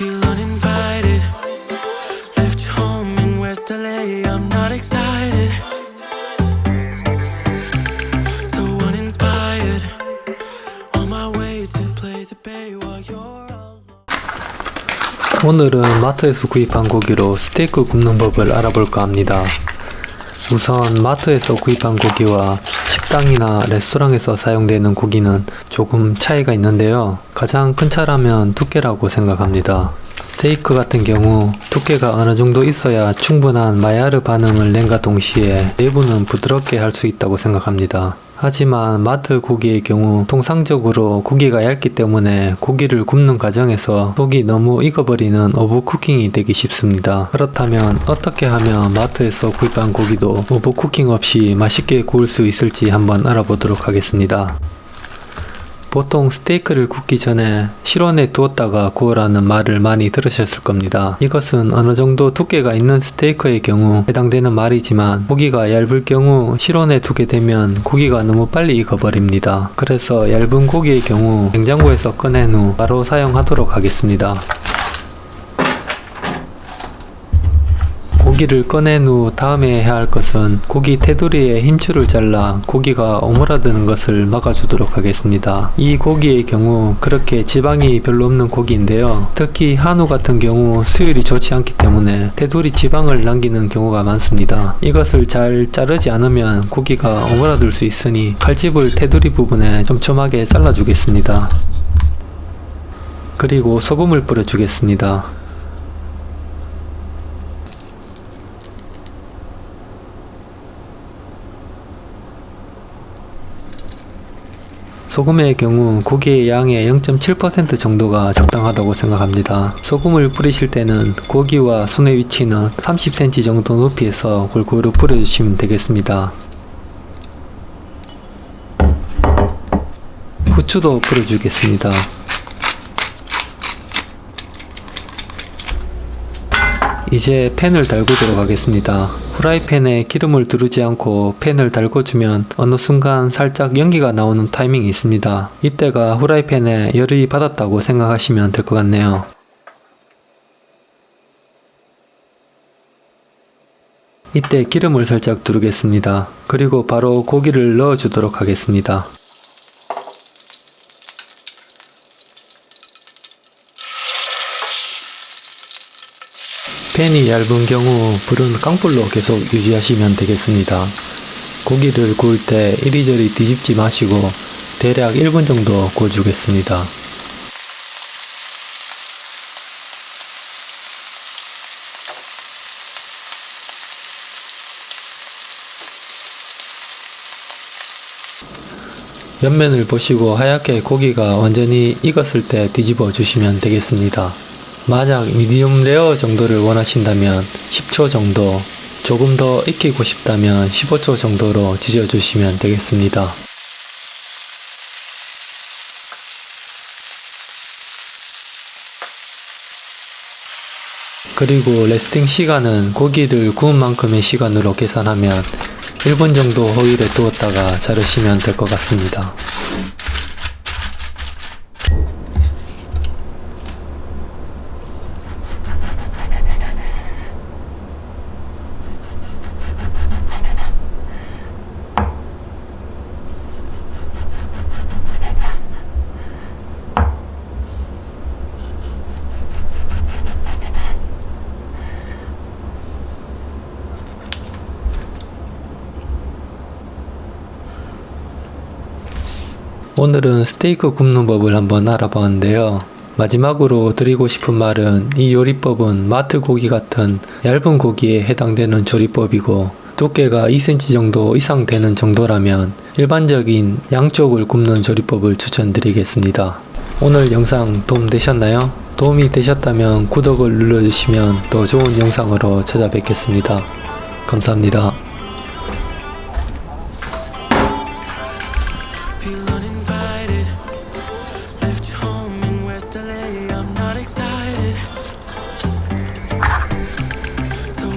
Feel uninvited. Left home in West LA. I'm not excited. So uninspired. On my way to play the bay while you're alone. 오늘은 마트에서 구입한 고기로 스테이크 굽는 법을 알아볼까 합니다. 우선 마트에서 구입한 고기와 식당이나 레스토랑에서 사용되는 고기는 조금 차이가 있는데요. 가장 큰 차라면 두께라고 생각합니다. 스테이크 같은 경우 두께가 어느 정도 있어야 충분한 마야르 반응을 낸과 동시에 내부는 부드럽게 할 수 있다고 생각합니다. 하지만 마트 고기의 경우 통상적으로 고기가 얇기 때문에 고기를 굽는 과정에서 속이 너무 익어버리는 오버쿠킹이 되기 쉽습니다. 그렇다면 어떻게 하면 마트에서 구입한 고기도 오버쿠킹 없이 맛있게 구울 수 있을지 한번 알아보도록 하겠습니다. 보통 스테이크를 굽기 전에 실온에 두었다가 구우라는 말을 많이 들으셨을 겁니다. 이것은 어느 정도 두께가 있는 스테이크의 경우 해당되는 말이지만 고기가 얇을 경우 실온에 두게 되면 고기가 너무 빨리 익어버립니다. 그래서 얇은 고기의 경우 냉장고에서 꺼낸 후 바로 사용하도록 하겠습니다. 고기를 꺼낸 후 다음에 해야 할 것은 고기 테두리에 힘줄을 잘라 고기가 오므라드는 것을 막아주도록 하겠습니다. 이 고기의 경우 그렇게 지방이 별로 없는 고기인데요. 특히 한우 같은 경우 수율이 좋지 않기 때문에 테두리 지방을 남기는 경우가 많습니다. 이것을 잘 자르지 않으면 고기가 오므라들 수 있으니 칼집을 테두리 부분에 촘촘하게 잘라주겠습니다. 그리고 소금을 뿌려주겠습니다. 소금의 경우 고기의 양의 0.7% 정도가 적당하다고 생각합니다. 소금을 뿌리실 때는 고기와 손의 위치는 30cm 정도 높이에서 골고루 뿌려주시면 되겠습니다. 후추도 뿌려주겠습니다. 이제 팬을 달구도록 하겠습니다. 후라이팬에 기름을 두르지 않고 팬을 달궈주면 어느 순간 살짝 연기가 나오는 타이밍이 있습니다. 이때가 후라이팬에 열이 받았다고 생각하시면 될 것 같네요. 이때 기름을 살짝 두르겠습니다. 그리고 바로 고기를 넣어주도록 하겠습니다. 팬이 얇은 경우 불은 깡불로 계속 유지하시면 되겠습니다. 고기를 구울 때 이리저리 뒤집지 마시고 대략 1분 정도 구워주겠습니다. 옆면을 보시고 하얗게 고기가 완전히 익었을 때 뒤집어 주시면 되겠습니다. 만약 medium rare 정도를 원하신다면 10초 정도 조금 더 익히고 싶다면 15초 정도로 지져 주시면 되겠습니다. 그리고 resting 시간은 고기를 구운 만큼의 시간으로 계산하면 1분 정도 호일에 두었다가 자르시면 될 것 같습니다. 오늘은 스테이크 굽는 법을 한번 알아봤는데요. 마지막으로 드리고 싶은 말은 이 요리법은 마트 고기 같은 얇은 고기에 해당되는 조리법이고 두께가 2cm 정도 이상 되는 정도라면 일반적인 양쪽을 굽는 조리법을 추천드리겠습니다. 오늘 영상 도움되셨나요? 도움이 되셨다면 구독을 눌러주시면 더 좋은 영상으로 찾아뵙겠습니다. 감사합니다.